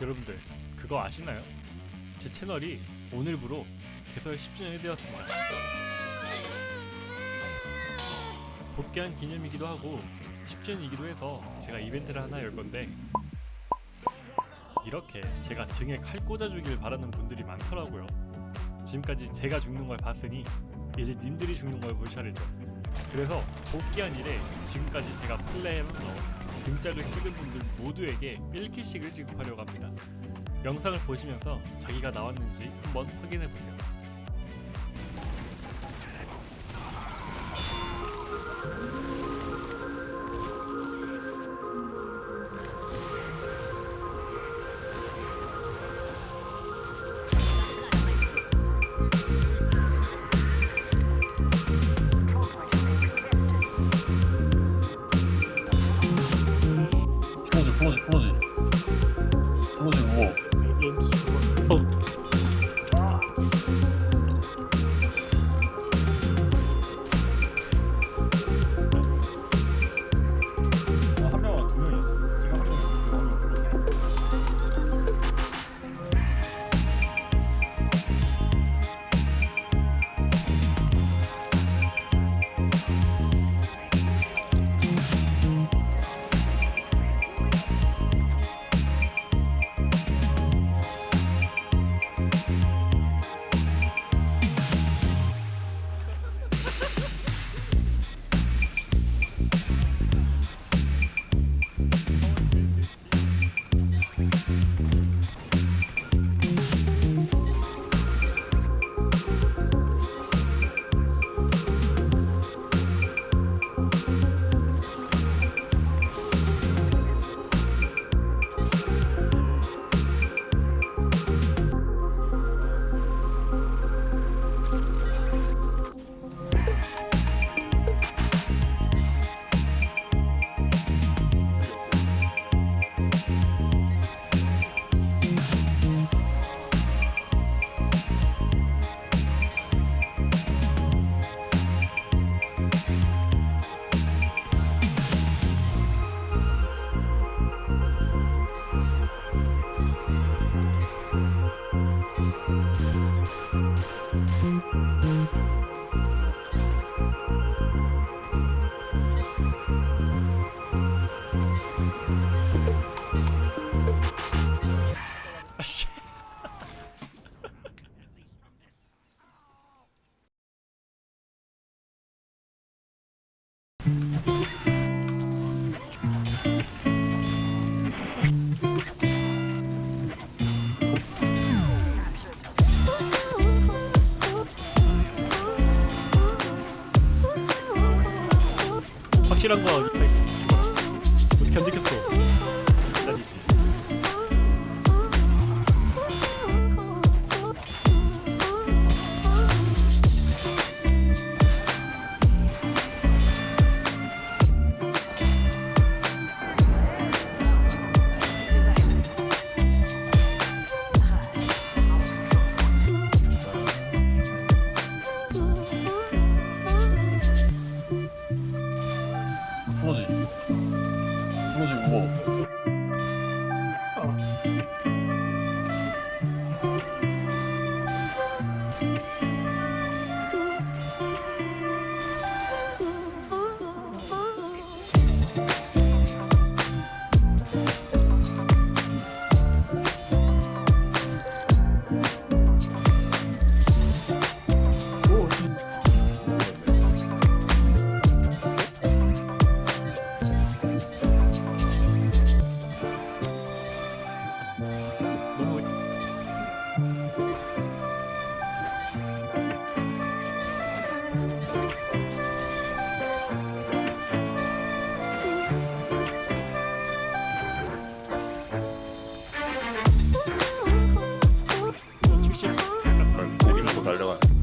여러분들 그거 아시나요? 제 채널이 오늘부로 개설 10주년이 되었습니다. 복귀한 기념이기도 하고 10주년이기도 해서 제가 이벤트를 하나 열 건데 이렇게 제가 등에 칼 꽂아주길 바라는 분들이 많더라고요. 지금까지 제가 죽는 걸 봤으니 이제 님들이 죽는 걸 볼 차례죠. 그래서 복귀한 이래 지금까지 제가 플레이하면서 등짝을 찍은 분들 모두에게 1키씩을 지급하려고 합니다. 영상을 보시면서 자기가 나왔는지 한번 확인해 보세요. 프로지 아씨. 확실한 거 어떻게 안 들켰어? 기다리지. Hasta luego.